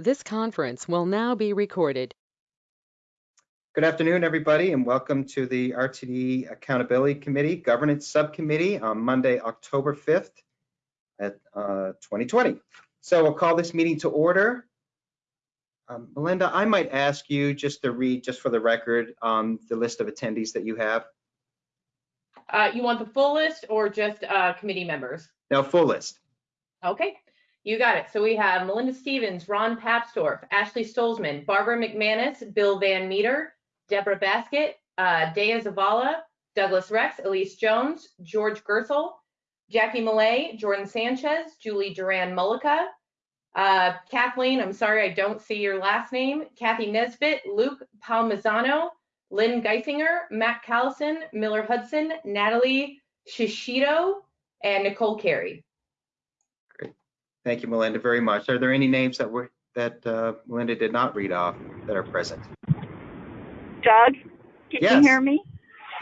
This conference will now be recorded. Good afternoon, everybody, and welcome to the RTD Accountability Committee Governance Subcommittee on Monday, October 5th at uh, 2020. So we'll call this meeting to order. Um, Melinda, I might ask you just to read, just for the record, um, the list of attendees that you have. Uh, you want the full list or just, uh, committee members? Now, full list. Okay, you got it. So we have Melinda Stevens, Ron Papsdorf, Ashley Stolzmann, Barbara McManus, Bill Van Meter, Deborah Baskett, uh, Dea Zavala, Douglas Rex, Elise Jones, George Gerstle, Jackie Millet, Jordan Sanchez, Julie Duran Mullica, uh, Kathleen, I'm sorry, I don't see your last name, Kathy Nesbitt, Luke Palmisano, Lynn Guissinger, Matt Callison, Miller Hudson, Natalie Shishido, and Nicole Carey. Thank you, Melinda, very much. Are there any names that were, that uh, Melinda did not read off that are present? Doug, can Yes. you hear me?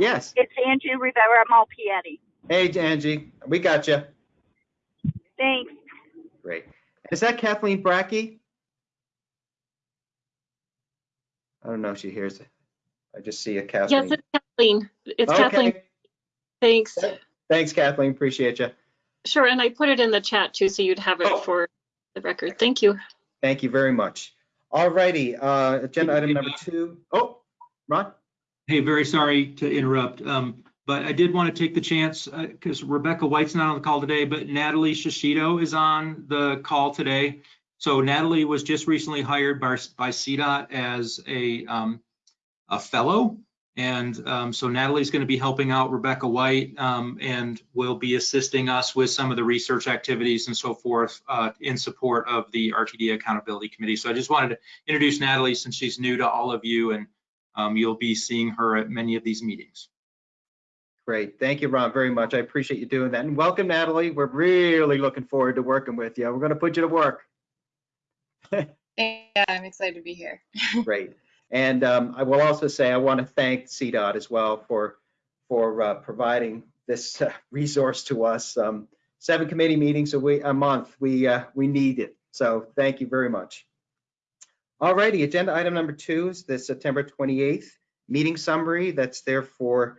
Yes. It's Angie Rivera Malpiede. Hey, Angie, we got you. Thanks. Great. Is that Kathleen Bracke? I don't know if she hears it. I just see a Kathleen. Yes, it's Kathleen. It's Kathleen. Thanks. Thanks, Kathleen. Appreciate you. Sure, and I put it in the chat too, so you'd have Oh. it for the record. Thank you. Thank you very much. All righty, uh, agenda item number two. Oh, Ron? Hey, very sorry to interrupt, um, but I did want to take the chance, because Rebecca White's not on the call today, but Natalie Shishido is on the call today. So Natalie was just recently hired by, by CDOT as a, um, a fellow. And, um, so Natalie's going to be helping out Rebecca White, um, and will be assisting us with some of the research activities and so forth, uh, in support of the RTD Accountability Committee. So I just wanted to introduce Natalie since she's new to all of you and um, you'll be seeing her at many of these meetings. Great. Thank you, Ron, very much. I appreciate you doing that. And welcome, Natalie. We're really looking forward to working with you. We're going to put you to work. Yeah, I'm excited to be here. Great. And um, I will also say I want to thank CDOT as well for for uh, providing this uh, resource to us. Um, seven committee meetings a week, a month. We uh, we need it. So thank you very much. All righty. Agenda item number two is the September 28th meeting summary. That's there for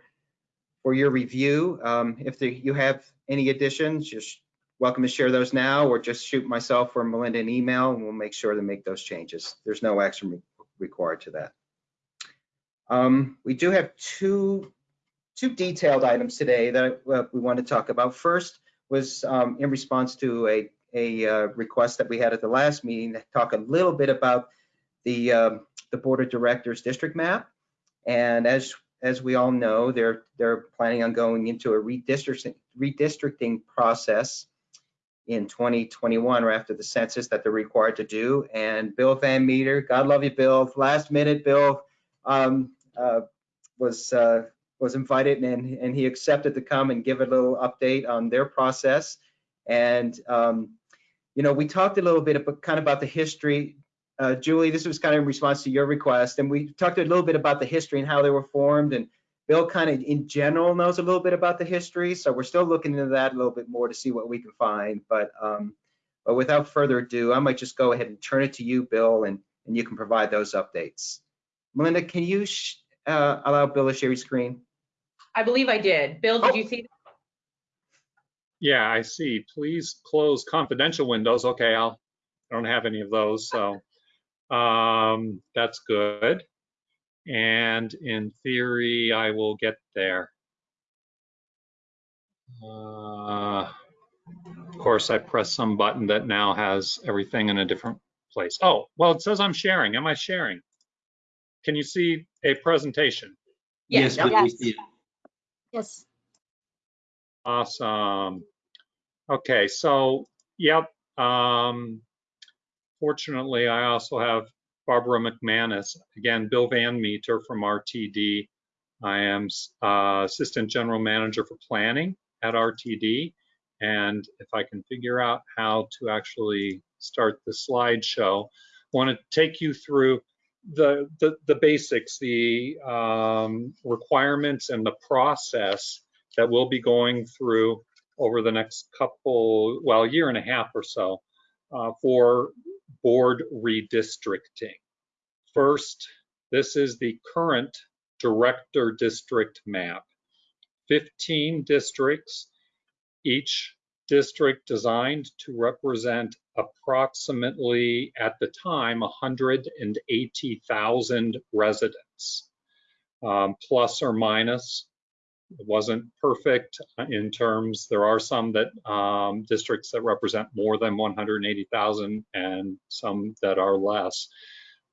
for your review. Um, if the, you have any additions, just welcome to share those now, or just shoot myself or Melinda an email, and we'll make sure to make those changes. There's no action re- required to that. Um, we do have two, two detailed items today that uh, we want to talk about. First was um, in response to a, a uh, request that we had at the last meeting to talk a little bit about the, um, the Board of Directors district map. And as, as we all know, they're, they're planning on going into a redistricting, redistricting process in 2021 or after the census that they're required to do. And Bill Van Meter, God love you, Bill. Last minute, Bill um, uh, was uh, was invited and and he accepted to come and give a little update on their process. And um, you know, we talked a little bit about kind of about the history. Uh, Julie, this was kind of in response to your request, and we talked a little bit about the history and how they were formed. And Bill kind of in general knows a little bit about the history, so we're still looking into that a little bit more to see what we can find. But um, but without further ado, I might just go ahead and turn it to you, Bill, and and you can provide those updates. Melinda, can you sh- uh, allow Bill to share his screen? I believe I did. Bill, did you see? That? Yeah, I see. Please close confidential windows. Okay, I'll, I don't have any of those, so um, that's good. And in theory, I will get there. Uh, of course, I press some button that now has everything in a different place. Oh, well, it says I'm sharing. Am I sharing? Can you see a presentation? Yes. but we Yes. see it. Yes. Awesome. Okay, so, yep. Um, fortunately, I also have Barbara McManus, again, Bill Van Meter from RTD. I am uh, Assistant General Manager for Planning at RTD. And if I can figure out how to actually start the slideshow, I want to take you through the, the, the basics, the um, requirements and the process that we'll be going through over the next couple, well, year and a half or so uh, for board redistricting. First, this is the current director district map. 15 districts, each district designed to represent approximately, at the time, 180,000 residents, um, plus or minus. It wasn't perfect in terms, there are some that um, districts that represent more than 180,000 and some that are less.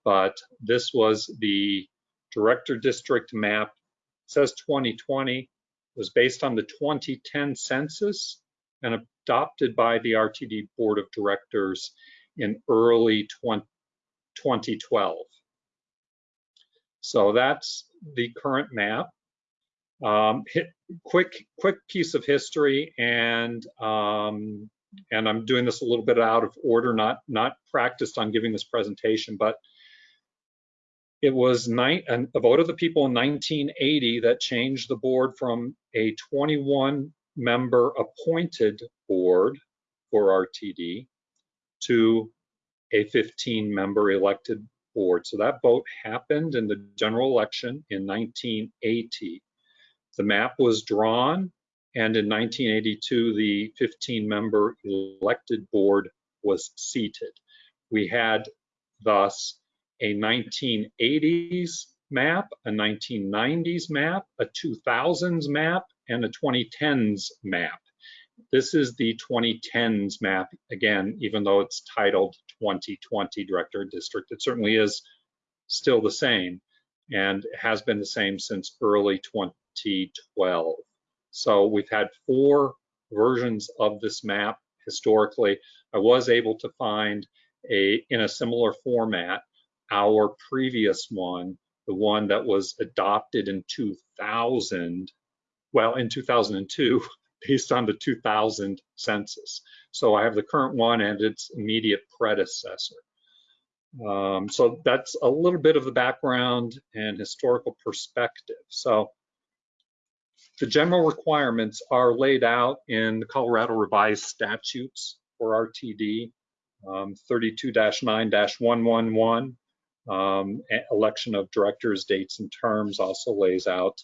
But this was the director district map. It says 2020 was based on the 2010 census and adopted by the RTD Board of Directors in early 20, 2012. So that's the current map. Um, hit, quick, quick piece of history, and um, and I'm doing this a little bit out of order, not not practiced on giving this presentation, but it was nine, a vote of the people in 1980 that changed the board from a 21 member appointed board for RTD to a 15 member elected board. So that vote happened in the general election in 1980. The map was drawn and in 1982 the 15 member elected board was seated. We had thus a 1980s map, a 1990s map, a 2000s map, and a 2010s map. This is the 2010s map, again, even though it's titled 2020 Director District, it certainly is still the same and has been the same since early 2012. So we've had four versions of this map historically. I was able to find a in a similar format our previous one, the one that was adopted in 2000, well, in 2002, based on the 2000 census. So I have the current one and its immediate predecessor. Um, so that's a little bit of the background and historical perspective. So the general requirements are laid out in the Colorado revised statutes for RTD um, 32-9-111 um, election of directors, dates and terms also lays out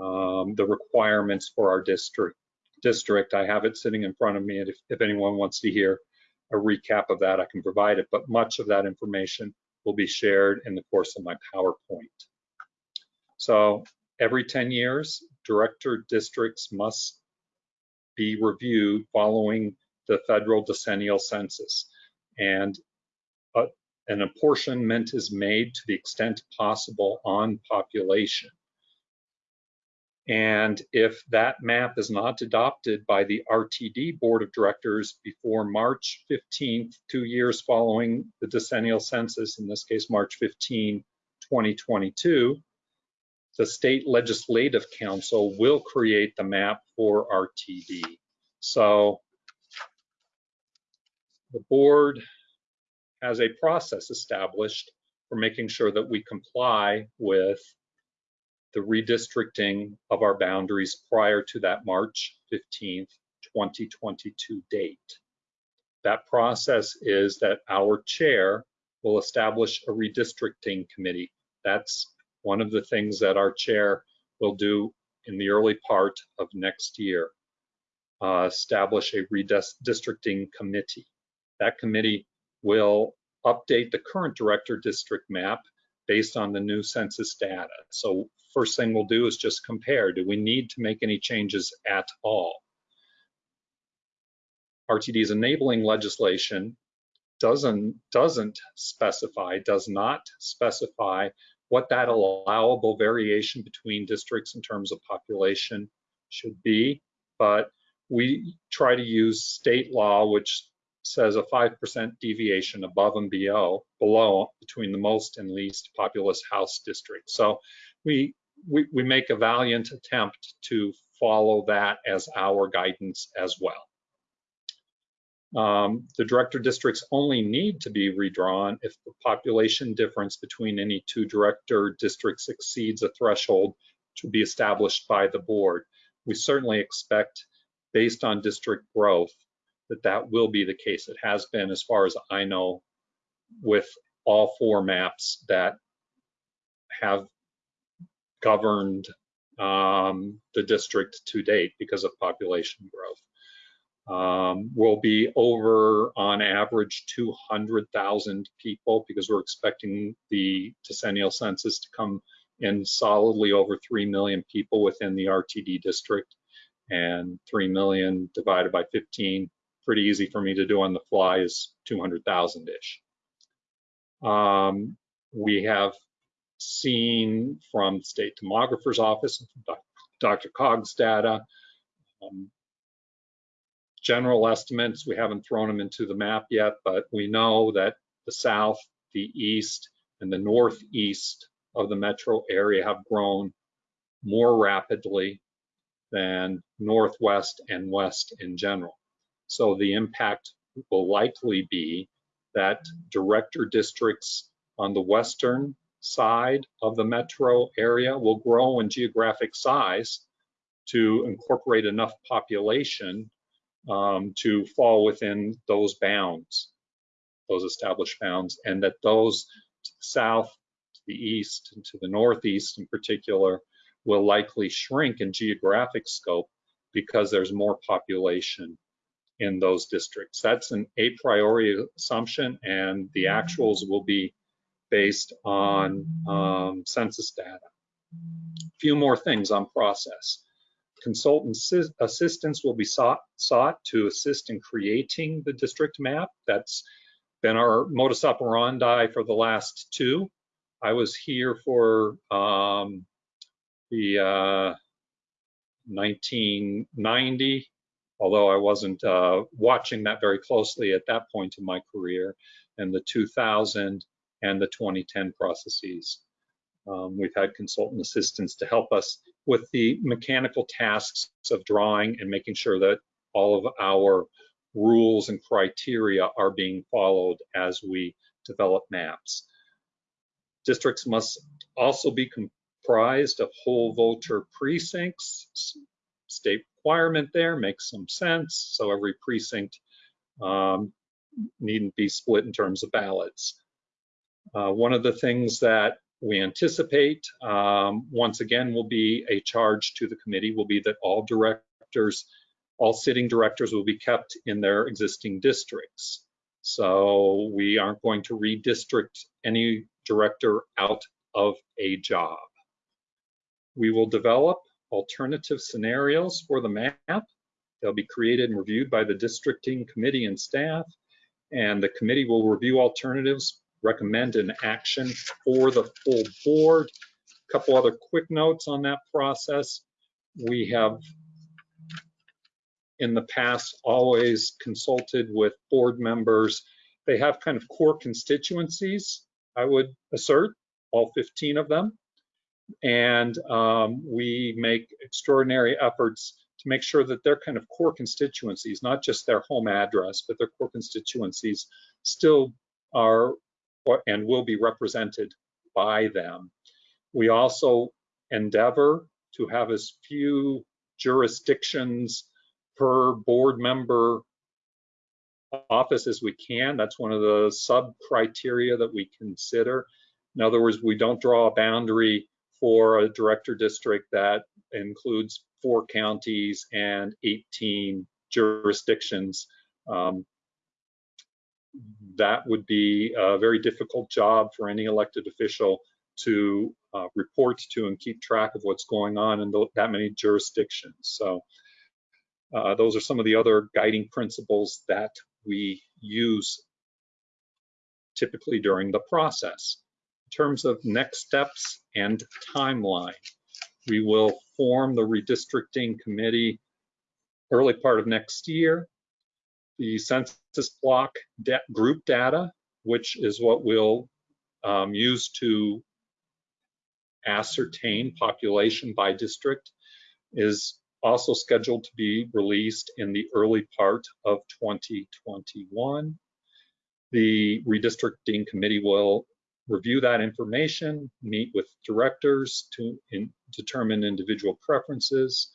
um, the requirements for our district. District, I have it sitting in front of me, and if, if anyone wants to hear a recap of that, I can provide it. But much of that information will be shared in the course of my PowerPoint. So every 10 years, director districts must be reviewed following the federal decennial census. And uh, an apportionment is made to the extent possible on population. And if that map is not adopted by the RTD Board of Directors before March 15th, two years following the decennial census, in this case, March 15, 2022, the State Legislative Council will create the map for RTD. So the board has a process established for making sure that we comply with the redistricting of our boundaries prior to that March 15th, 2022 date. That process is that our chair will establish a redistricting committee. That's one of the things that our chair will do in the early part of next year, uh, establish a redistricting committee. That committee will update the current director district map based on the new census data. So first thing we'll do is just compare. Do we need to make any changes at all? RTD's enabling legislation doesn't, doesn't specify, does not specify what that allowable variation between districts in terms of population should be, but we try to use state law, which says a 5% deviation above and below, below between the most and least populous House districts. So we, we, we make a valiant attempt to follow that as our guidance as well. Um, the director districts only need to be redrawn if the population difference between any two director districts exceeds a threshold to be established by the board. We certainly expect, based on district growth, that that will be the case. It has been, as far as I know, with all four maps that have governed um, the district to date because of population growth. Um, we'll be over on average 200,000 people because we're expecting the decennial census to come in solidly over 3 million people within the RTD district and 3 million divided by 15, pretty easy for me to do on the fly is 200,000-ish. Um, we have seen from state demographer's office, DRCOG's data, um, general estimates, we haven't thrown them into the map yet, but we know that the south, the east, and the northeast of the metro area have grown more rapidly than northwest and west in general. So the impact will likely be that director districts on the western side of the metro area will grow in geographic size to incorporate enough population um, to fall within those bounds, those established bounds, and that those to the south, to the east, and to the northeast in particular will likely shrink in geographic scope because there's more population in those districts. That's an a priori assumption, and the actuals will be based on um, census data. A few more things on process. Consultant assistance will be sought, sought to assist in creating the district map. That's been our modus operandi for the last two. I was here for um, the uh, 1990, although I wasn't uh, watching that very closely at that point in my career, and the 2000 and the 2010 processes. Um, we've had consultant assistants to help us with the mechanical tasks of drawing and making sure that all of our rules and criteria are being followed as we develop maps. Districts must also be comprised of whole voter precincts. State requirement there makes some sense. So every precinct um, needn't be split in terms of ballots. Uh, one of the things that we anticipate, um, once again, will be a charge to the committee will be that all directors, all sitting directors will be kept in their existing districts. So we aren't going to redistrict any director out of a job. We will develop alternative scenarios for the map. They'll be created and reviewed by the districting committee and staff, and the committee will review alternatives recommend an action for the full board. A couple other quick notes on that process. We have in the past always consulted with board members. They have kind of core constituencies, I would assert, all 15 of them. And um, we make extraordinary efforts to make sure that their kind of core constituencies, not just their home address, but their core constituencies still are and will be represented by them. We also endeavor to have as few jurisdictions per board member office as we can. That's one of the sub criteria that we consider. In other words, we don't draw a boundary for a director district that includes four counties and 18 jurisdictions. Um, that would be a very difficult job for any elected official to uh, report to and keep track of what's going on in that many jurisdictions. So uh, those are some of the other guiding principles that we use typically during the process. In terms of next steps and timeline, we will form the redistricting committee early part of next year the census block group data, which is what we'll um, use to ascertain population by district, is also scheduled to be released in the early part of 2021. The redistricting committee will review that information, meet with directors to in, determine individual preferences,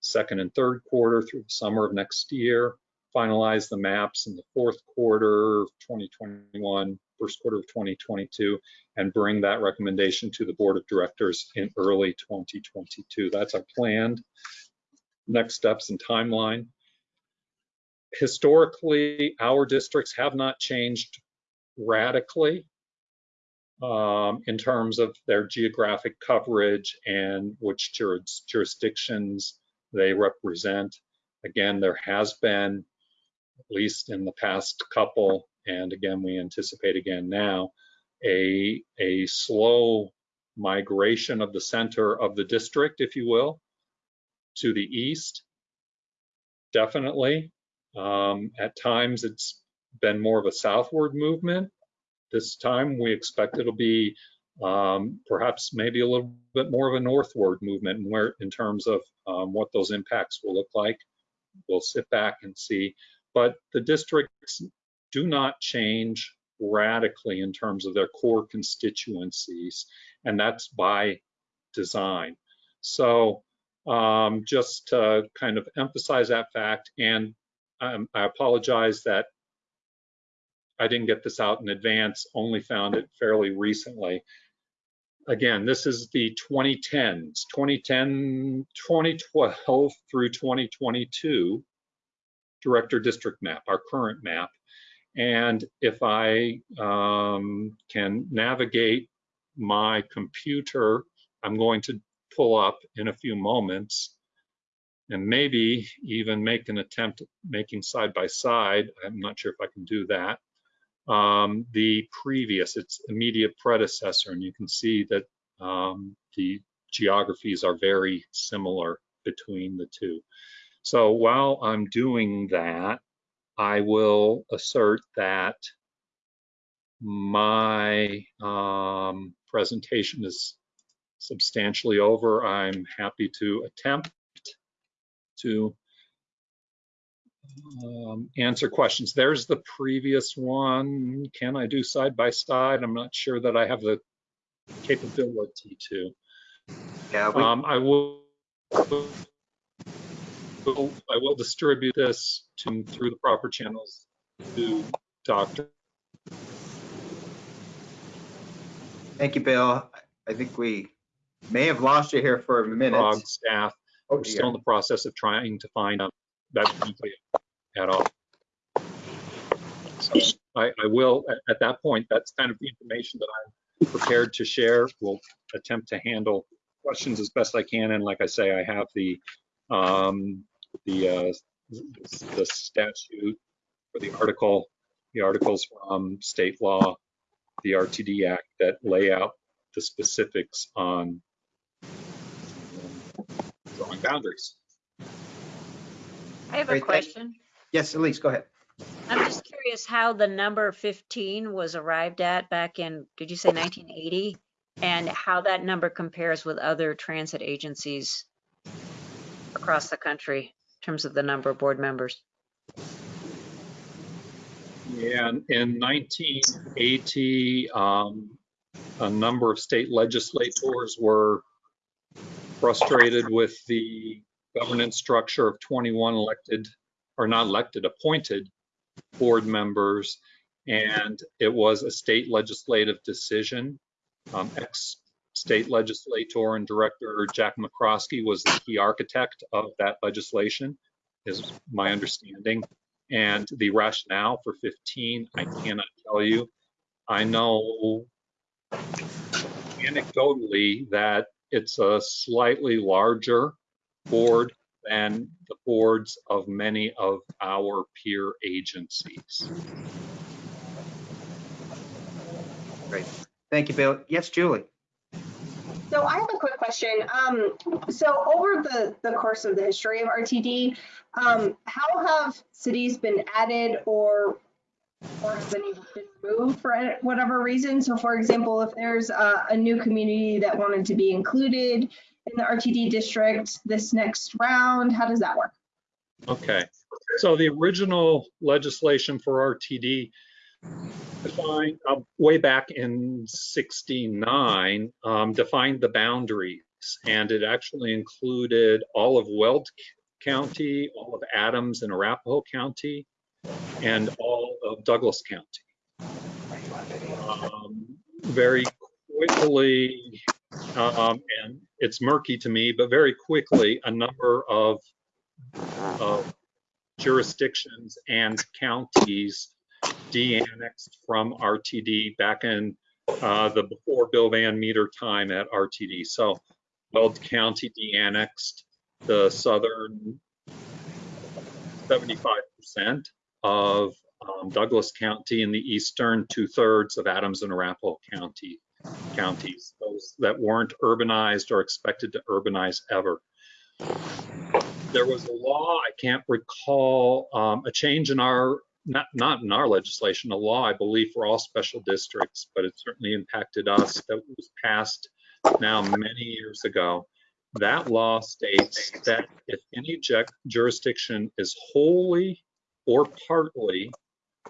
second and third quarter through the summer of next year, finalize the maps in the fourth quarter of 2021, first quarter of 2022, and bring that recommendation to the Board of Directors in early 2022. That's our planned next steps and timeline. Historically, our districts have not changed radically um, in terms of their geographic coverage and which juris- jurisdictions they represent. Again, there has been, at least in the past couple, and again, we anticipate again now, a, a slow migration of the center of the district, if you will, to the east. Definitely. Um, at times, it's been more of a southward movement. This time, we expect it'll be um, perhaps maybe a little bit more of a northward movement in, where, in terms of um, what those impacts will look like. We'll sit back and see. But the districts do not change radically in terms of their core constituencies, and that's by design. So um, just to kind of emphasize that fact, and um, I apologize that I didn't get this out in advance, only found it fairly recently. Again, this is the 2010s, 2010, 2012 through 2022 director district map, our current map. And if I um, can navigate my computer, I'm going to pull up in a few moments and maybe even make an attempt at making side by side. I'm not sure if I can do that. Um, the previous, its immediate predecessor, and you can see that um, the geographies are very similar between the two. So while I'm doing that, I will assert that my um, presentation is substantially over. I'm happy to attempt to um, answer questions. There's the previous one. Can I do side by side? I'm not sure that I have the capability to. Yeah, we, Um, I will, will- I will distribute this to, through the proper channels to Dr. thank you, Bill. I think we may have lost you here for a minute. Frog staff. Oh, We're still in the process of trying to find out that at all. So I, I will, at, at that point, that's kind of the information that I'm prepared to share. We'll attempt to handle questions as best I can. And like I say, I have the, um, the, uh, the statute or the article, the articles from state law, the RTD Act that lay out the specifics on drawing boundaries. I have a Great, thank- question. Yes, Elise, go ahead. I'm just curious how the number 15 was arrived at back in, did you say 1980? And how that number compares with other transit agencies across the country in terms of the number of board members? Yeah, in- in 1980, um, a number of state legislators were frustrated with the governance structure of 21 elected, or not elected, appointed board members. And it was a state legislative decision. Um, Ex-state legislator and director Jack McCroskey was the key architect of that legislation, is my understanding. And the rationale for 15, I cannot tell you. I know anecdotally that it's a slightly larger board than the boards of many of our peer agencies. Great. Thank you, Bill. Yes, Julie. So I have a quick question. Um, so over the, the course of the history of RTD, um, how have cities been added or or has any been removed for whatever reason? So for example, if there's a, a new community that wanted to be included in the RTD district this next round, how does that work? Okay, so the original legislation for RTD defined, uh, way back in 69, um, defined the boundaries. And it actually included all of Weld County, all of Adams and Arapahoe County, and all of Douglas County. very quickly, um, and it's murky to me, but very quickly, a number of, of jurisdictions and counties de-annexed from RTD back in uh, the before Bill Van Meter time at RTD. So Weld County de-annexed the southern 75% of um, Douglas County and the eastern two-thirds of Adams and Arapahoe County counties, those that weren't urbanized or expected to urbanize ever. There was a law, I can't recall, um, a change in our, not, not in our legislation, a law, I believe, for all special districts, but it certainly impacted us that was passed now many years ago. That law states that if any jurisdiction is wholly or partly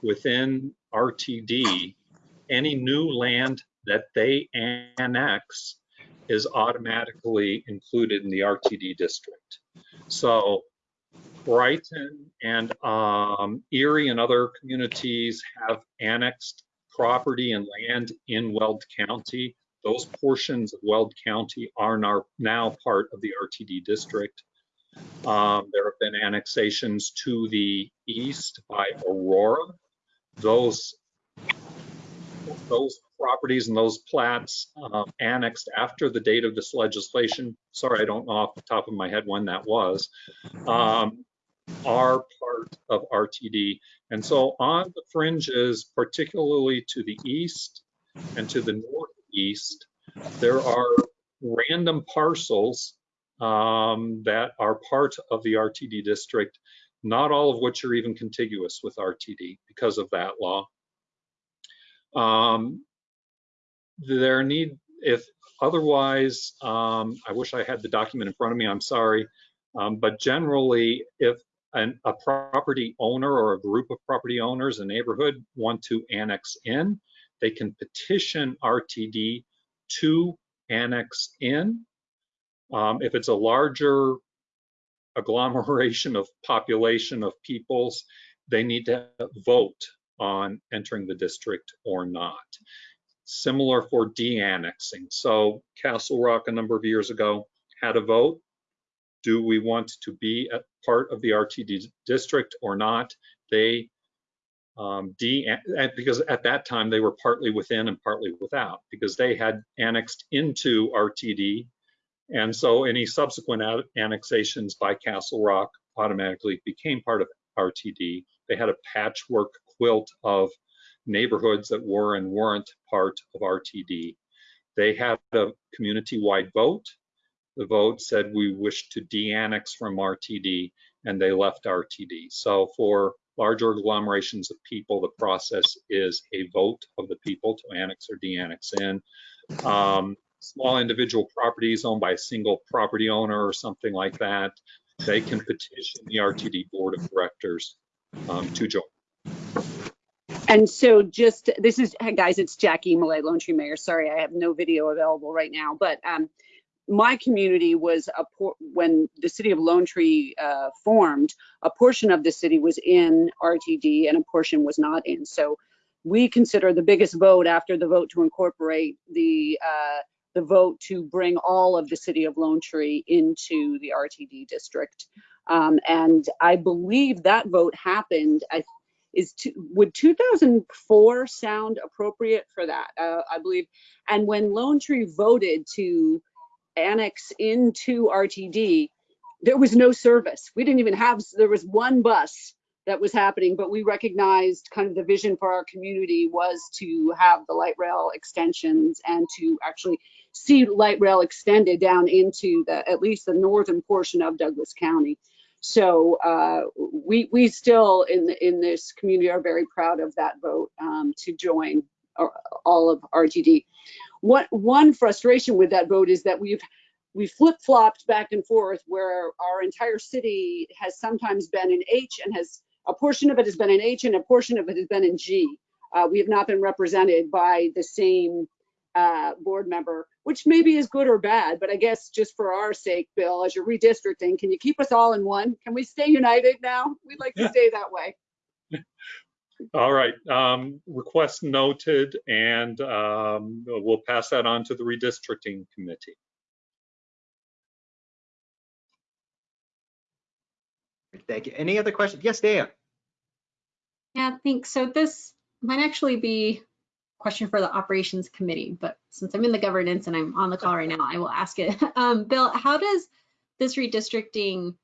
within RTD, any new land that they annex is automatically included in the RTD district. So Brighton and um, Erie and other communities have annexed property and land in Weld County. Those portions of Weld County are now, part of the RTD district. Um, there have been annexations to the east by Aurora. Those those properties and those plats uh, annexed after the date of this legislation, sorry, I don't know off the top of my head when that was, um, are part of RTD. And so on the fringes, particularly to the east and to the northeast, there are random parcels um, that are part of the RTD district, not all of which are even contiguous with RTD because of that law. Um, there need, if otherwise, um, I wish I had the document in front of me, I'm sorry. Um, but generally, if an, a property owner or a group of property owners, a neighborhood want to annex in, they can petition RTD to annex in. Um, if it's a larger agglomeration of population of peoples, they need to vote on entering the district or not. Similar for de-annexing. So Castle Rock a number of years ago had a vote. Do we want to be a part of the RTD district or not? They um, de because at that time they were partly within and partly without because they had annexed into RTD. And so any subsequent annexations by Castle Rock automatically became part of RTD. They had a patchwork quilt of neighborhoods that were and weren't part of RTD. They had a community-wide vote. The vote said we wish to de-annex from RTD and they left RTD. So for larger agglomerations of people, the process is a vote of the people to annex or de-annex in. Um, small individual properties owned by a single property owner or something like that, they can petition the RTD Board of Directors um, to join. And so just, this is, hey guys, it's Jackie Millet, Lone Tree Mayor. Sorry, I have no video available right now, but um, my community was a por- when the city of Lone Tree uh, formed, a portion of the city was in RTD and a portion was not in. So we consider the biggest vote after the vote to incorporate the uh, the vote to bring all of the city of Lone Tree into the RTD district. Um, and I believe that vote happened. I is to, would 2004 sound appropriate for that? Uh, I believe. And when Lone Tree voted to annex into RTD, there was no service. We didn't even have, there was one bus that was happening, but we recognized kind of the vision for our community was to have the light rail extensions and to actually see light rail extended down into the, at least the northern portion of Douglas County. So uh, we we still in in this community are very proud of that vote um, to join all of RTD. One one frustration with that vote is that we've we flip flopped back and forth where our entire city has sometimes been in H and has a portion of it has been in H and a portion of it has been in G. Uh, we have not been represented by the same uh, board member, which maybe is good or bad, but I guess just for our sake, Bill, as you're redistricting, can you keep us all in one? Can we stay united now? We'd like to stay that way. All right, um, request noted, and um, we'll pass that on to the redistricting committee. Thank you. Any other questions? Yes, Dan? Yeah, thanks. So this might actually be a question for the operations committee, but since I'm in the governance and I'm on the call right now, I will ask it. Um, Bill, how does this redistricting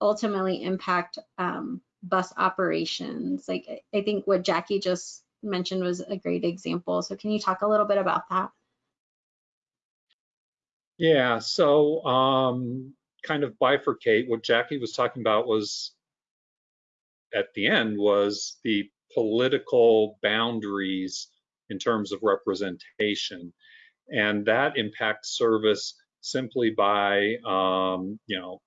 ultimately impact um, bus operations? Like, I- think what Jackie just mentioned was a great example. So can you talk a little bit about that? Yeah, so um, kind of bifurcate, what Jackie was talking about was, at the end, was the political boundaries in terms of representation. And that impacts service simply by, um, you know,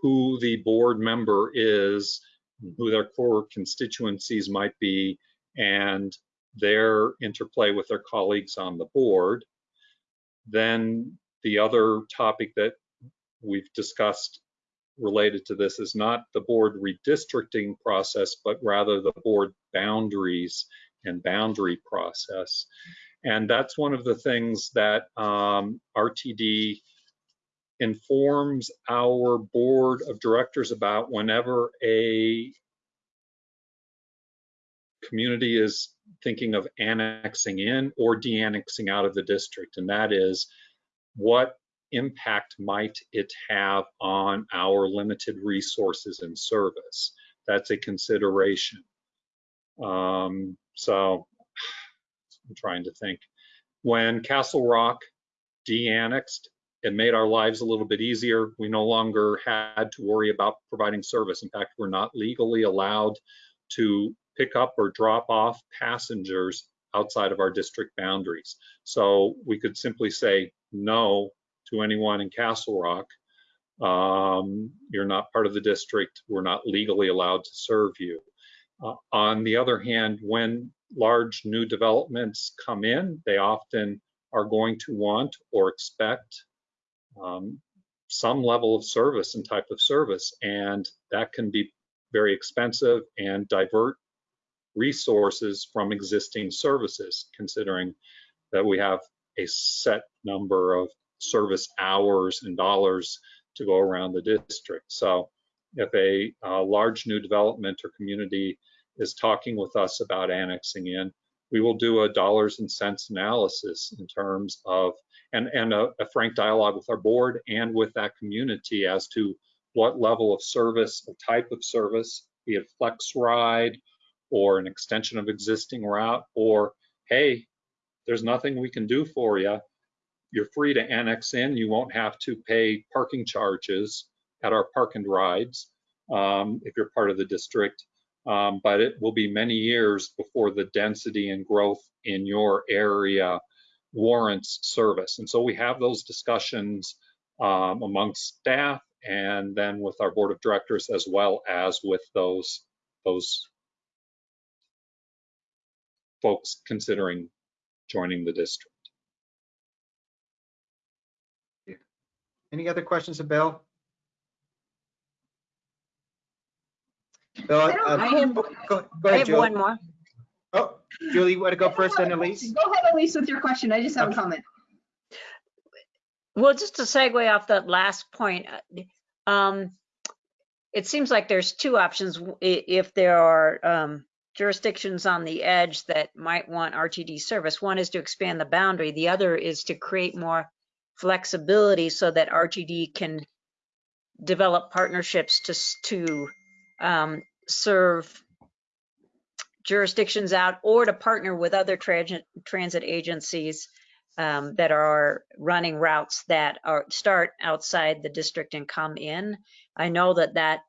who the board member is, who their core constituencies might be, and their interplay with their colleagues on the board. Then the other topic that we've discussed related to this is not the board redistricting process, but rather the board boundaries and boundary process. And that's one of the things that um, RTD informs our board of directors about whenever a community is thinking of annexing in or de-annexing out of the district, and that is what impact might it have on our limited resources and service? That's a consideration. Um, so I'm trying to think. When Castle Rock de-annexed, it made our lives a little bit easier. We no longer had to worry about providing service. In fact, we're not legally allowed to pick up or drop off passengers outside of our district boundaries. So we could simply say no to anyone in Castle Rock. Um, you're not part of the district. We're not legally allowed to serve you. Uh, on the other hand, when large new developments come in, they often are going to want or expect um, some level of service and type of service, and that can be very expensive and divert resources from existing services, considering that we have a set number of service hours and dollars to go around the district. So if a, a large new development or community is talking with us about annexing in, we will do a dollars and cents analysis in terms of, and, and a, a frank dialogue with our board and with that community as to what level of service or type of service, be it flex ride or an extension of existing route, or hey, there's nothing we can do for you. You're free to annex in. You won't have to pay parking charges at our park and rides um, if you're part of the district. Um, but it will be many years before the density and growth in your area warrants service. And so we have those discussions um, amongst staff and then with our board of directors as well as with those those folks considering joining the district. Any other questions of Bill? Bill, I uh, I have- go, go I have one more. Oh, Julie, you want to go first, then Elise? Go ahead, Elise, with your question. I just have a comment. Well, just to segue off that last point, uh, um, it seems like there's two options. If there are um, jurisdictions on the edge that might want RTD service, one is to expand the boundary. The other is to create more flexibility so that RTD can develop partnerships to, to um, serve jurisdictions out or to partner with other transit, transit agencies um, that are running routes that are start outside the district and come in. I know that that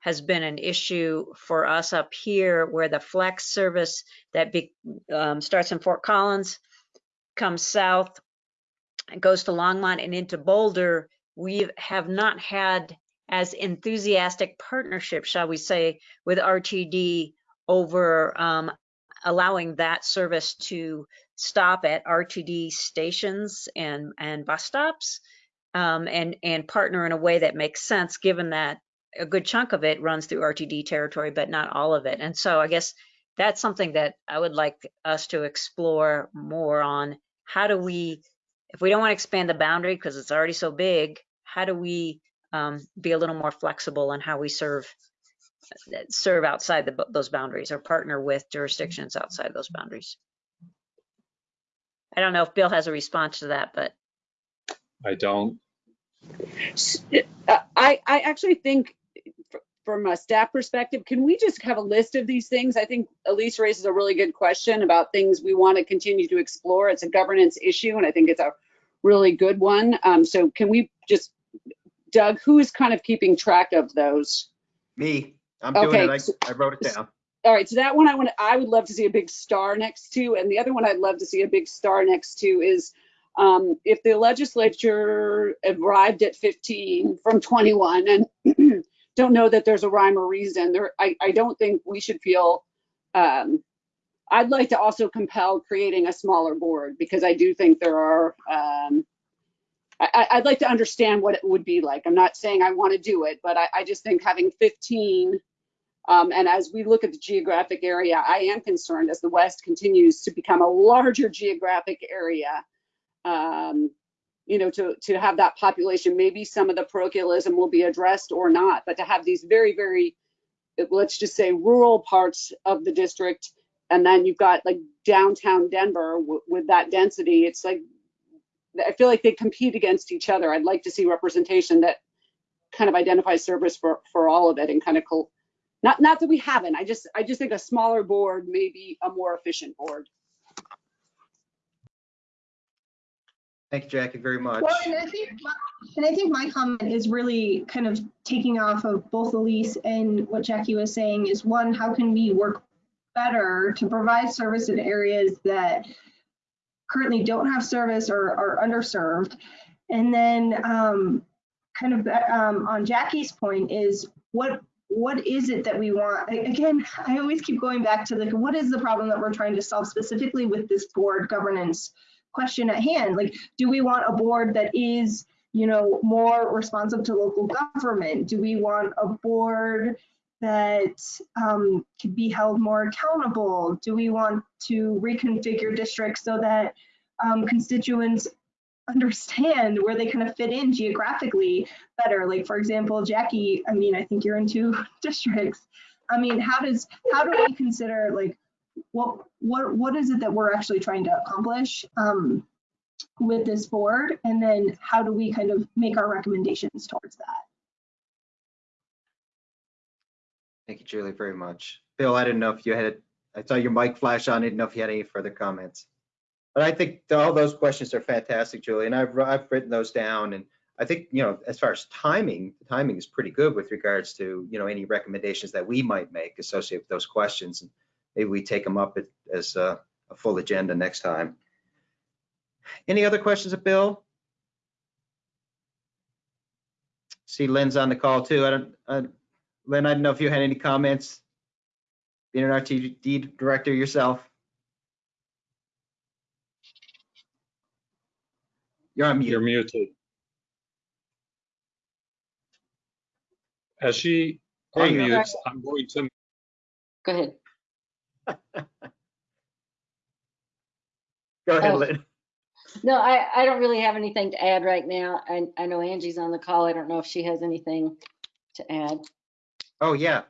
has been an issue for us up here where the flex service that be, um, starts in Fort Collins, comes south, and goes to Longmont and into Boulder. We have not had as enthusiastic partnership, shall we say, with RTD over um, allowing that service to stop at RTD stations and, and bus stops um, and, and partner in a way that makes sense, given that a good chunk of it runs through RTD territory, but not all of it. And so I guess that's something that I would like us to explore more on. How do we, if we don't want to expand the boundary because it's already so big, how do we um, be a little more flexible on how we serve serve outside the, those boundaries or partner with jurisdictions outside those boundaries? I don't know if Bill has a response to that, but I don't. Uh, I, I actually think from a staff perspective, can we just have a list of these things? I think Elise raises a really good question about things we want to continue to explore. It's a governance issue and I think it's a really good one. Um, so can we just, Doug, who is kind of keeping track of those? Me, I'm doing Okay, it. so- I, I wrote it down. All right, so that one I want, I would love to see a big star next to, and the other one I'd love to see a big star next to is um, if the legislature arrived at 15 from 21 and don't know that there's a rhyme or reason, there, I, I don't think we should feel. Um, I'd like to also compel creating a smaller board because I do think there are. Um, I, I- I'd like to understand what it would be like. I'm not saying I want to do it, but I, I just think having 15 um, and as we look at the geographic area, I am concerned as the West continues to become a larger geographic area. Um, you know, to, to have that population, maybe some of the parochialism will be addressed or not, but to have these very, very, let's just say rural parts of the district, and then you've got like downtown Denver with that density, it's like, I feel like they compete against each other. I'd like to see representation that kind of identifies service for, for all of it and kind of not, not that we haven't, I just, I just think a smaller board may be a more efficient board. Thank you, Jackie, very much. Well, and I think, my- and I think my comment is really kind of taking off of both Elise and what Jackie was saying is one, how can we work better to provide service in areas that currently don't have service or are underserved? And then um, kind of um, on Jackie's point is what what is it that we want? Again, I always keep going back to like, what is the problem that we're trying to solve specifically with this board governance question at hand? Like, do we want a board that is, you know, more responsive to local government? Do we want a board that um, could be held more accountable? Do we want to reconfigure districts so that um, constituents understand where they kind of fit in geographically better? Like, for example, Jackie, I mean, I think you're in two districts. I mean, how does, how do we consider like, what, what, what is it that we're actually trying to accomplish um, with this board? And then how do we kind of make our recommendations towards that? Thank you, Julie, very much. Bill, I didn't know if you had, I saw your mic flash on. I didn't know if you had any further comments. But I think all those questions are fantastic, Julie, and I've, I've written those down. And I think, you know, as far as timing, the timing is pretty good with regards to, you know, any recommendations that we might make associated with those questions. And Maybe we take them up as a, a full agenda next time. Any other questions of Bill? See Lynn's on the call too. I don't, Lynn, I don't know if you had any comments. Being an RTD director yourself. You're on You're muted. As she There unmutes, I'm going to, Go ahead. Go ahead, Oh. Lynn. No, I, I don't really have anything to add right now. I, I know Angie's on the call. I don't know if she has anything to add. Oh, yeah.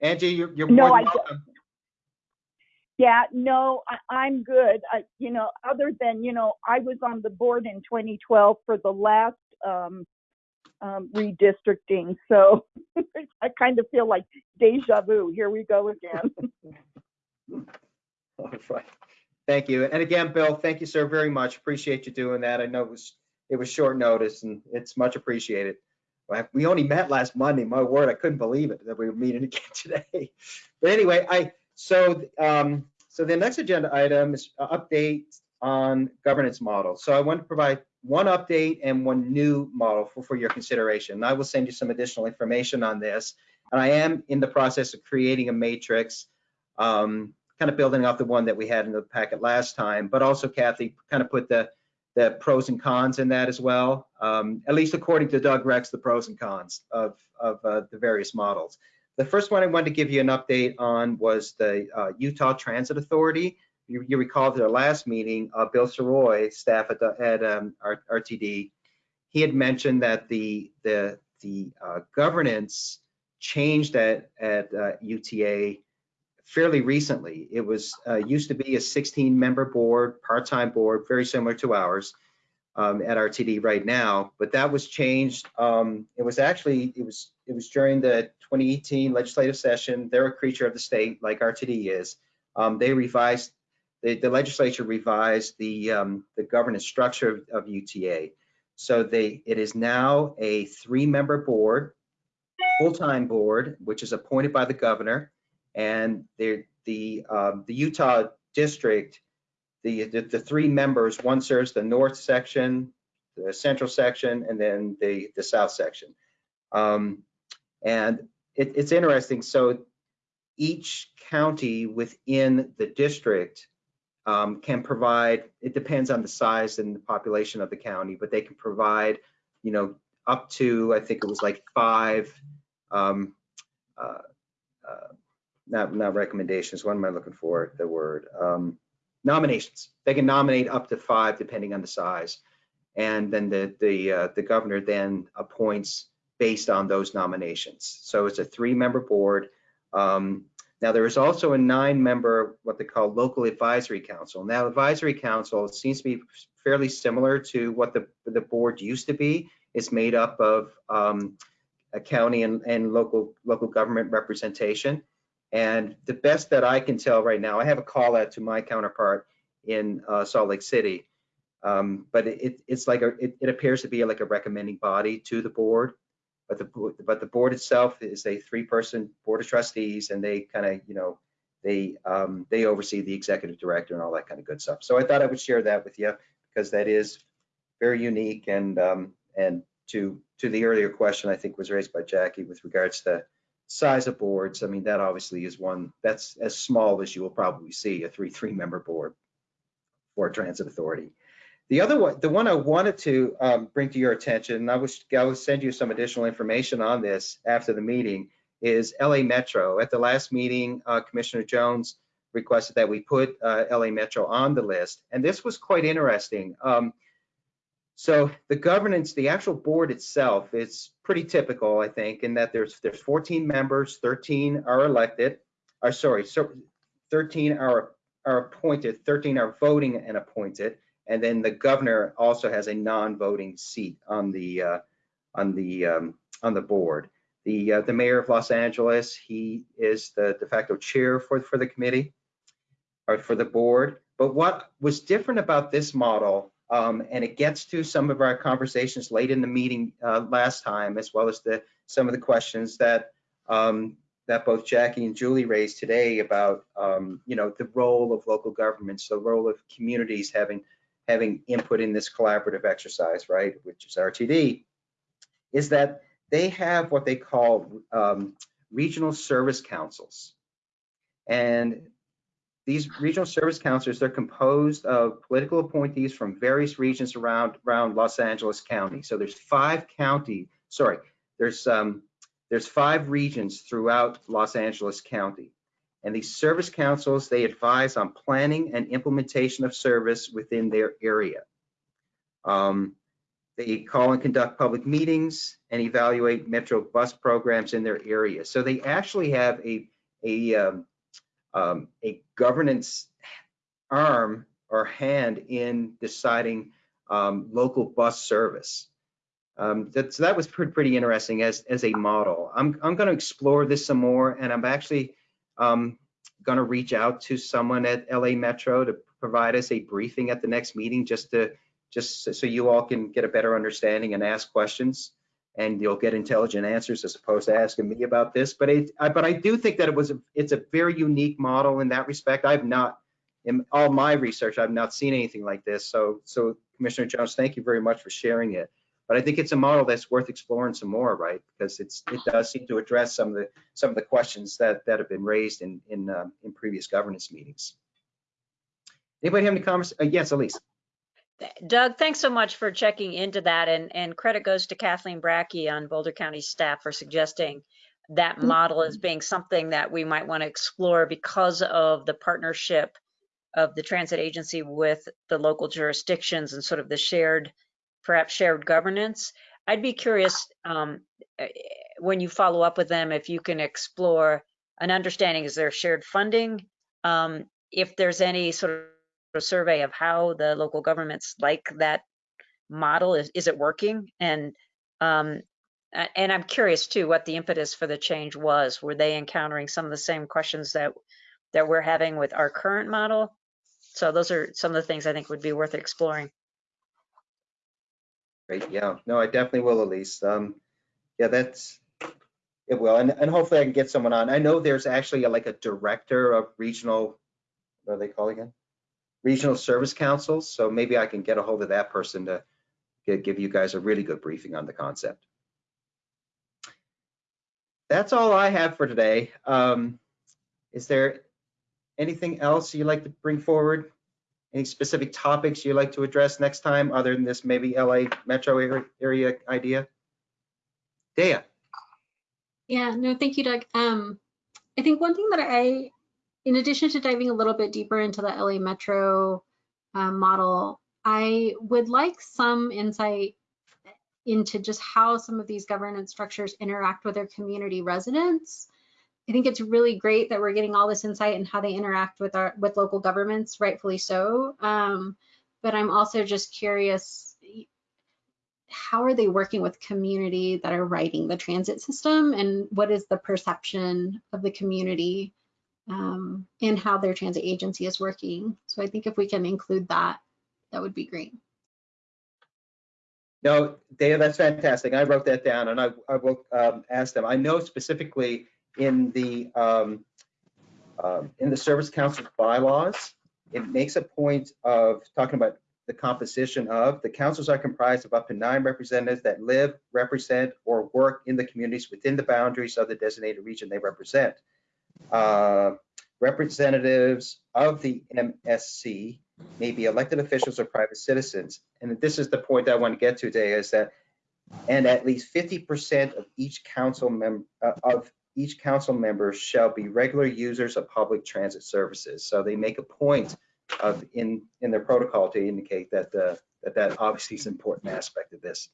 Angie, you're, you're No, more I than don't. welcome. Yeah, no, I, I'm good. I, you know, other than, you know, I was on the board in 2012 for the last um, um, redistricting. So I kind of feel like deja vu. Here we go again. All right. Thank you. And again, Bill, thank you, sir, very much. Appreciate you doing that. I know it was, it was short notice and it's much appreciated. We only met last Monday. My word, I couldn't believe it that we were meeting again today. But anyway, I, so, um, so the next agenda item is a update on governance model. So I want to provide one update and one new model for, for your consideration. I will send you some additional information on this. And I am in the process of creating a matrix, um, kind of building off the one that we had in the packet last time, but also Kathy kind of put the, the pros and cons in that as well. Um, at least according to Doug Rex, the pros and cons of, of uh, the various models. The first one I wanted to give you an update on was the uh, Utah Transit Authority. You, you recall at our last meeting, uh, Bill Sirois, staff at, the, at um, RTD, he had mentioned that the the the uh, governance changed at at uh, UTA fairly recently. It was uh, used to be a 16 member board, part-time board, very similar to ours um, at RTD right now, but that was changed. Um, it was actually, it was, it was during the 2018 legislative session. They're a creature of the state like RTD is. Um, they revised, the, the legislature revised the, um, the governance structure of, of UTA. So they, it is now a three-member board, full-time board, which is appointed by the governor. And the the um, the Utah district, the, the the three members, one serves the north section, the central section, and then the the south section. Um, and it, it's interesting. So each county within the district um, can provide. It depends on the size and the population of the county, but they can provide, you know, up to I think it was like five. Um, uh, uh, not not recommendations. What am I looking for? The word um, nominations. They can nominate up to five depending on the size, and then the the uh, the governor then appoints based on those nominations. So it's a three-member board. Um, now there is also a nine-member what they call local advisory council. Now advisory council seems to be fairly similar to what the the board used to be. It's made up of um, a county and, and local local government representation. And the best that I can tell right now, I have a call out to my counterpart in uh, Salt Lake City, um, but it, it's like a, it, it, appears to be like a recommending body to the board. But the but the board itself is a three-person board of trustees, and they kind of you know they um, they oversee the executive director and all that kind of good stuff. So I thought I would share that with you because that is very unique and um, and to to the earlier question I think was raised by Jackie with regards to size of boards, I mean, that obviously is one that's as small as you will probably see a three three member board for a transit authority. The other one, the one I wanted to um, bring to your attention, and I was I will send you some additional information on this after the meeting, is LA Metro. At the last meeting, uh, Commissioner Jones requested that we put uh, LA Metro on the list, and this was quite interesting. Um, so the governance, the actual board itself is pretty typical, I think, in that there's there's 14 members, 13 are elected, or sorry, so 13 are are appointed, 13 are voting and appointed, and then the governor also has a non-voting seat on the uh, on the um, on the board. The uh, the mayor of Los Angeles, he is the de facto chair for for the committee or for the board. But what was different about this model um, and it gets to some of our conversations late in the meeting uh, last time, as well as the some of the questions that um, that both Jackie and Julie raised today about um, you know the role of local governments, the role of communities having having input in this collaborative exercise, right, which is RTD, is that they have what they call um, regional service councils, and these regional service counselors, they're composed of political appointees from various regions around, around Los Angeles County. So there's five county, sorry, there's um, there's five regions throughout Los Angeles County. And these service councils, they advise on planning and implementation of service within their area. Um, they call and conduct public meetings and evaluate Metro bus programs in their area. So they actually have a, a um, um, a governance arm or hand in deciding um, local bus service. Um, that, so that was pretty, interesting as, as a model. I'm, I'm going to explore this some more, and I'm actually um, going to reach out to someone at LA Metro to provide us a briefing at the next meeting, just to just so you all can get a better understanding and ask questions and you'll get intelligent answers as opposed to asking me about this. But it, I, but I do think that it was a, it's a very unique model in that respect. I've not, in all my research, I've not seen anything like this. So, so Commissioner Jones, thank you very much for sharing it. But I think it's a model that's worth exploring some more, right? Because it's it does seem to address some of the some of the questions that that have been raised in in um, in previous governance meetings. Anybody have any comments? Uh, yes, Elise. Doug, thanks so much for checking into that and, and credit goes to Kathleen Bracke on Boulder County staff for suggesting that model as being something that we might want to explore because of the partnership of the transit agency with the local jurisdictions and sort of the shared, perhaps shared governance. I'd be curious, um, eh, when you follow up with them, if you can explore an understanding, is there shared funding? Um, if there's any sort of survey of how the local governments like that model, is, is it working? And, um, and I'm curious too, what the impetus for the change was. Were they encountering some of the same questions that, that we're having with our current model? So those are some of the things I think would be worth exploring. Great, yeah, no, I definitely will, Elise. Um, yeah, that's, it will, and, and hopefully I can get someone on. I know there's actually a- like a director of regional, what are they called again? Regional Service Councils, so maybe I can get a hold of that person to gi- give you guys a really good briefing on the concept. That's all I have for today. Um, is there anything else you'd like to bring forward? Any specific topics you'd like to address next time, other than this maybe LA metro area, area idea? Dea? Yeah, no, thank you, Doug. Um, I think one thing that I, in addition to diving a little bit deeper into the LA Metro um, model, I would like some insight into just how some of these governance structures interact with their community residents. I think it's really great that we're getting all this insight and how they interact with our with local governments, rightfully so. Um, but I'm also just curious how are they working with community that are writing the transit system and what is the perception of the community um, and how their transit agency is working. So I think if we can include that, that would be great. No, Dave, that's fantastic. I wrote that down and I, I will um, ask them. I know specifically in the, um, um, in the Service Council bylaws, it makes a point of talking about the composition of, the councils are comprised of up to nine representatives that live, represent, or work in the communities within the boundaries of the designated region they represent. Uh, Representatives of the MSC may be elected officials or private citizens. And this is the point I want to get to today is that, and at least 50% of each council member, of each council member shall be regular users of public transit services. So they make a point of in, in their protocol to indicate that, the that that obviously is an important aspect of this.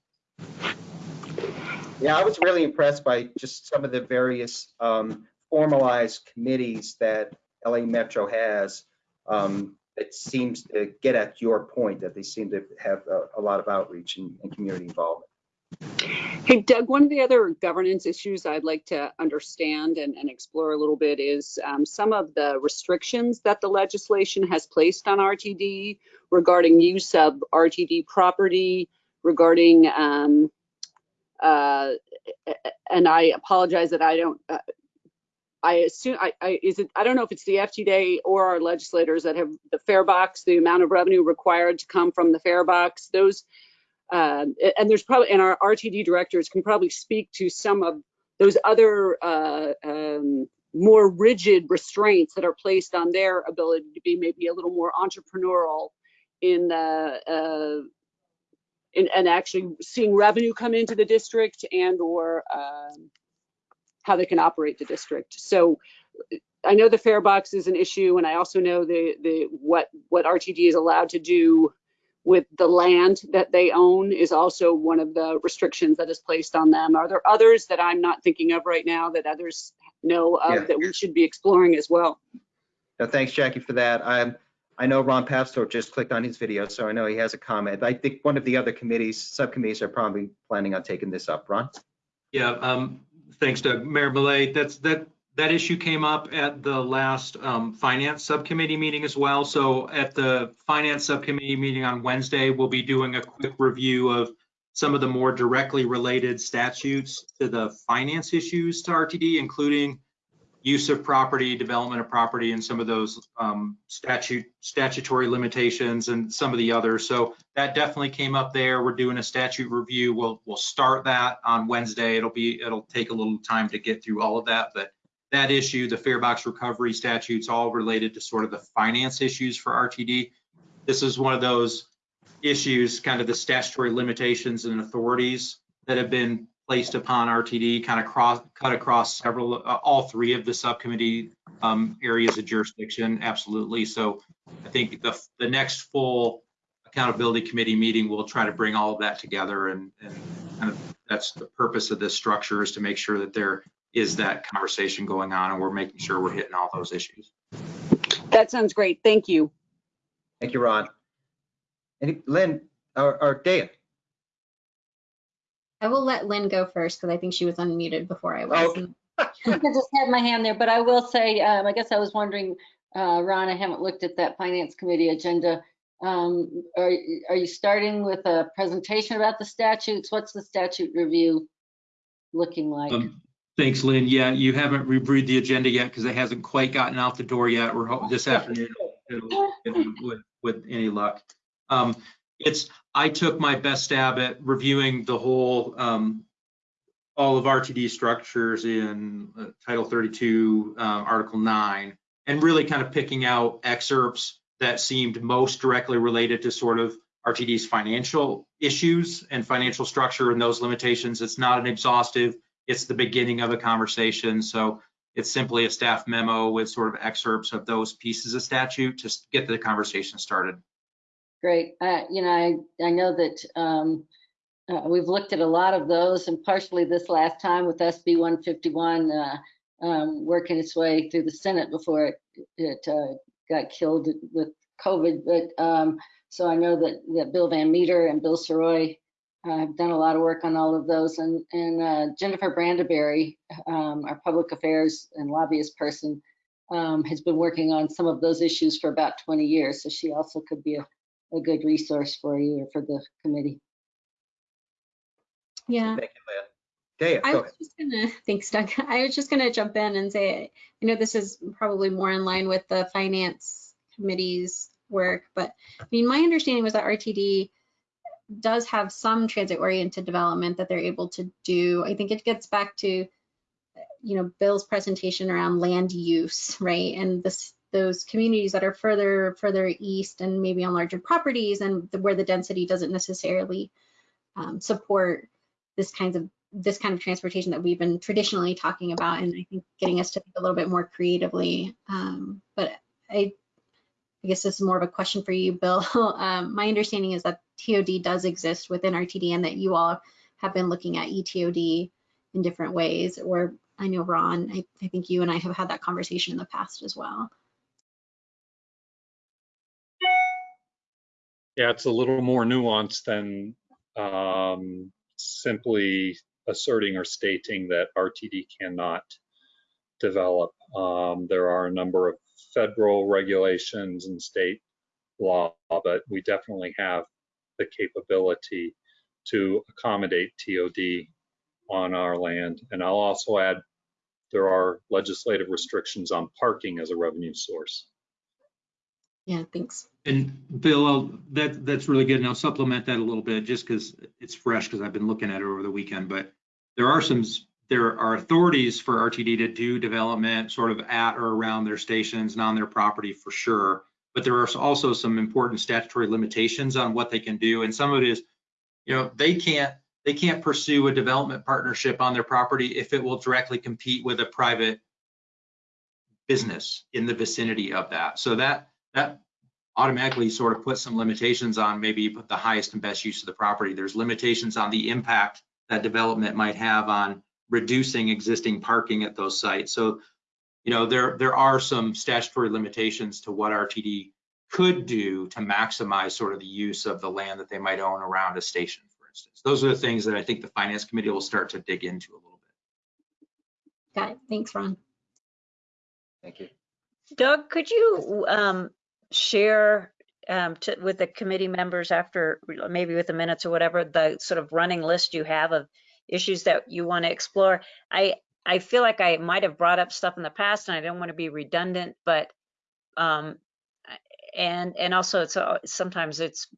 Yeah, I was really impressed by just some of the various um, formalized committees that LA Metro has. Um, it seems to get at your point that they seem to have a, a lot of outreach and, and community involvement. Hey Doug, one of the other governance issues I'd like to understand and, and explore a little bit is um, some of the restrictions that the legislation has placed on RTD regarding use of RTD property, regarding, um, uh, and I apologize that I don't, uh, I assume, I, I, is it, I don't know if it's the FTDA or our legislators that have the fare box, the amount of revenue required to come from the fare box, those, uh, and there's probably, and our RTD directors can probably speak to some of those other uh, um, more rigid restraints that are placed on their ability to be maybe a little more entrepreneurial in the uh, in, and actually seeing revenue come into the district and or um, how they can operate the district. So I know the fare box is an issue, and I also know the the what what RTD is allowed to do with the land that they own is also one of the restrictions that is placed on them. Are there others that I'm not thinking of right now that others know of Yeah. that we should be exploring as well? No, thanks, Jackie, for that. I'm, I know Ron Papsdorf just clicked on his video, so I know he has a comment. I think one of the other committees, subcommittees are probably planning on taking this up. Ron? Yeah, um, thanks Doug. Mayor Millet, that's, that, that issue came up at the last, um, finance subcommittee meeting as well. So at the finance subcommittee meeting on Wednesday, we'll be doing a quick review of some of the more directly related statutes to the finance issues to RTD, including use of property, development of property, and some of those um, statute, statutory limitations and some of the others. So that definitely came up there. We're doing a statute review. We'll, we'll start that on Wednesday. It'll be, it'll take a little time to get through all of that, but that issue, the fare box recovery statutes, all related to sort of the finance issues for RTD. This is one of those issues, kind of the statutory limitations and authorities that have been placed upon RTD, kind of cross, cut across several, uh, all three of the subcommittee um, areas of jurisdiction, absolutely. So I think the, the next full accountability committee meeting, we'll try to bring all of that together and, and kind of, that's the purpose of this structure is to make sure that there is that conversation going on and we're making sure we're hitting all those issues. That sounds great. Thank you. Thank you, Ron. And Lynn, or, or Daya? I will let Lynn go first because I think she was unmuted before I was. Okay. I just had my hand there, but I will say, um, I guess I was wondering, uh, Ron, I haven't looked at that finance committee agenda. Um, are, are you starting with a presentation about the statutes? What's the statute review looking like? Um, Thanks, Lynn. Yeah, you haven't reviewed the agenda yet because it hasn't quite gotten out the door yet. We're hoping this afternoon it'll- it'll- with, with any luck. Um, It's, I took my best stab at reviewing the whole, um, all of RTD structures in uh, Title 32, um, Article 9, and really kind of picking out excerpts that seemed most directly related to sort of RTD's financial issues and financial structure and those limitations. It's not an exhaustive, it's the beginning of a conversation. So it's simply a staff memo with sort of excerpts of those pieces of statute to get the conversation started. Great. Uh, you know, I, I know that, um, uh, we've looked at a lot of those and partially this last time with SB 151, uh, um, working its way through the Senate before it, it, uh, got killed with COVID. But, um, so I know that, that Bill Van Meter and Bill Sirois uh, have done a lot of work on all of those. And, and, uh, Jennifer Brandeberry, um, our public affairs and lobbyist person, um, has been working on some of those issues for about 20 years. So she also could be a, a good resource for you or for the committee. Yeah. Thank you, Lynn. Daya, I was ahead. just gonna, thanks Doug. I was just gonna jump in and say, I know this is probably more in line with the finance committee's work, but I mean, my understanding was that RTD does have some transit oriented development that they're able to do. I think it gets back to, you know, Bill's presentation around land use, right? And this, those communities that are further, further east and maybe on larger properties and the- where the density doesn't necessarily um, support this kinds of this kind of transportation that we've been traditionally talking about, and I think getting us to think a little bit more creatively. Um, but I, I guess this is more of a question for you, Bill. Um, my understanding is that TOD does exist within RTD, and that you all have been looking at ETOD in different ways. Or I know Ron, I, I think you and I have had that conversation in the past as well. Yeah, it's a little more nuanced than um, simply asserting or stating that RTD cannot develop. Um, there are a number of federal regulations and state law, but we definitely have the capability to accommodate TOD on our land. And I'll also add, there are legislative restrictions on parking as a revenue source. Yeah, thanks. And Bill, I'll- that, that's really good. And I'll supplement that a little bit just because it's fresh because I've been looking at it over the weekend. But there are some, there are authorities for RTD to do development sort of at or around their stations and on their property for sure. But there are also some important statutory limitations on what they can do. And some of it is, you know, they can't, they can't pursue a development partnership on their property if it will directly compete with a private business in the vicinity of that. So that, that automatically sort of puts some limitations on maybe put the highest and best use of the property. There's limitations on the impact that development might have on reducing existing parking at those sites. So, you know, there, there are some statutory limitations to what RTD could do to maximize sort of the use of the land that they might own around a station, for instance. Those are the things that I think the finance committee will start to dig into a little bit. Got it. Thanks, Ron. Thank you. Doug, could you um, share um, to, with the committee members after, maybe with the minutes or whatever, the sort of running list you have of issues that you want to explore? I, I feel like I might have brought up stuff in the past and I don't want to be redundant, but um, and and also it's uh, sometimes it's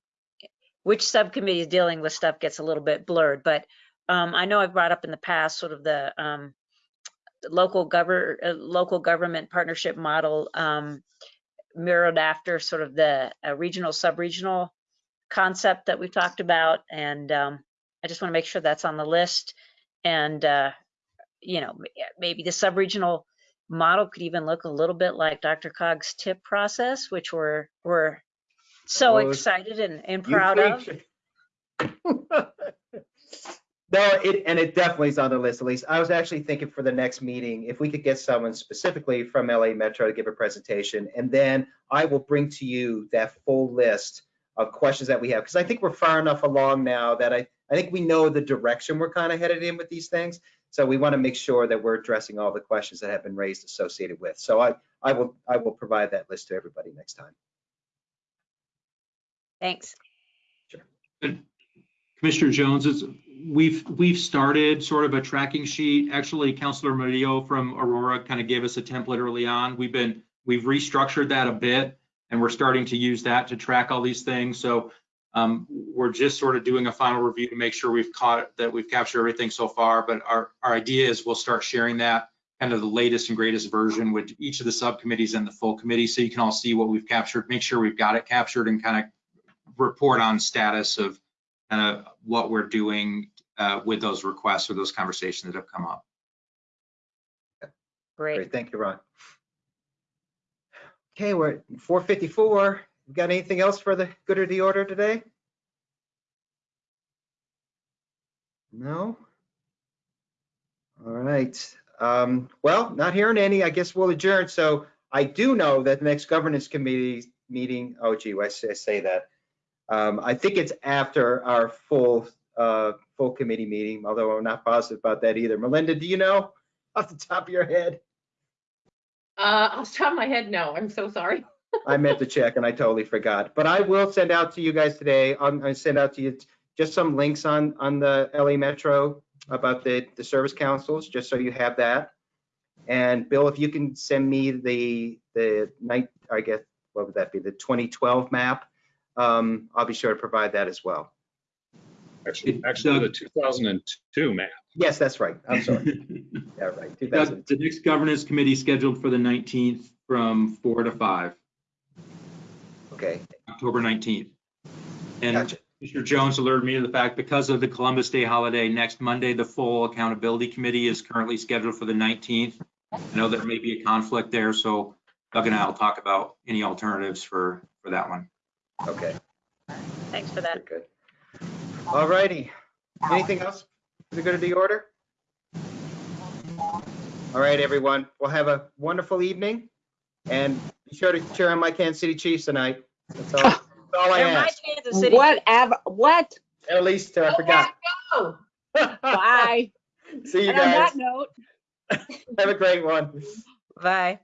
which subcommittee is dealing with stuff gets a little bit blurred. But um, I know I've brought up in the past sort of the um, local govern uh, local government partnership model um, mirrored after sort of the uh, regional sub-regional concept that we've talked about. And um, I just want to make sure that's on the list. And, uh, you know, maybe the sub-regional model could even look a little bit like DRCOG's tip process, which we're, we're so Oh, excited and, and proud of. preach. No, it, and it definitely is on the list, Elise. I was actually thinking for the next meeting, if we could get someone specifically from LA Metro to give a presentation, and then I will bring to you that full list of questions that we have, because I think we're far enough along now that I, I think we know the direction we're kind of headed in with these things. So we want to make sure that we're addressing all the questions that have been raised associated with. So I, I will, I will provide that list to everybody next time. Thanks. Sure. Commissioner Jones, it's, we've, we've started sort of a tracking sheet. Actually, Counselor Murillo from Aurora kind of gave us a template early on. We've been, we've restructured that a bit and we're starting to use that to track all these things. So um, we're just sort of doing a final review to make sure we've caught, that we've captured everything so far. But our, our idea is we'll start sharing that kind of the latest and greatest version with each of the subcommittees and the full committee. So you can all see what we've captured, make sure we've got it captured and kind of report on status of kind of what we're doing uh, with those requests or those conversations that have come up. Great. Great, thank you, Ron. Okay, we're at 4:54. We Got anything else for the good or the order today? No? All right, um, well, not hearing any, I guess we'll adjourn. So I do know that the next governance committee meeting, oh gee, why should I say that? Um, I think it's after our full, uh, full committee meeting, although I'm not positive about that either. Melinda, do you know off the top of your head? Uh, off the top of my head, no, I'm so sorry. I meant to check and I totally forgot. But I will send out to you guys today, I'm gonna send out to you just some links on, on the LA Metro about the, the service councils, just so you have that. And Bill, if you can send me the, the night, I guess, what would that be, the 2012 map? Um, I'll be sure to provide that as well. Actually, actually the 2002 map. Yes, that's right. I'm sorry. Yeah, right. 2000. The next governance committee scheduled for the 19th from 4 to 5, Okay, October 19th. And gotcha. Commissioner Jones alerted me to the fact because of the Columbus Day holiday, next Monday, the full accountability committee is currently scheduled for the 19th. I know there may be a conflict there, so Doug and I will talk about any alternatives for, for that one. Okay, Thanks for very that. good. All righty. Anything else Is it good to the order? All right, everyone. We'll have a wonderful evening. And be sure to cheer on my Kansas City Chiefs tonight. That's all, that's all I They're my ask. Kansas City. Whatever, what? At least uh, I forgot. Bye. See you And on guys. that note, Have a great one. Bye.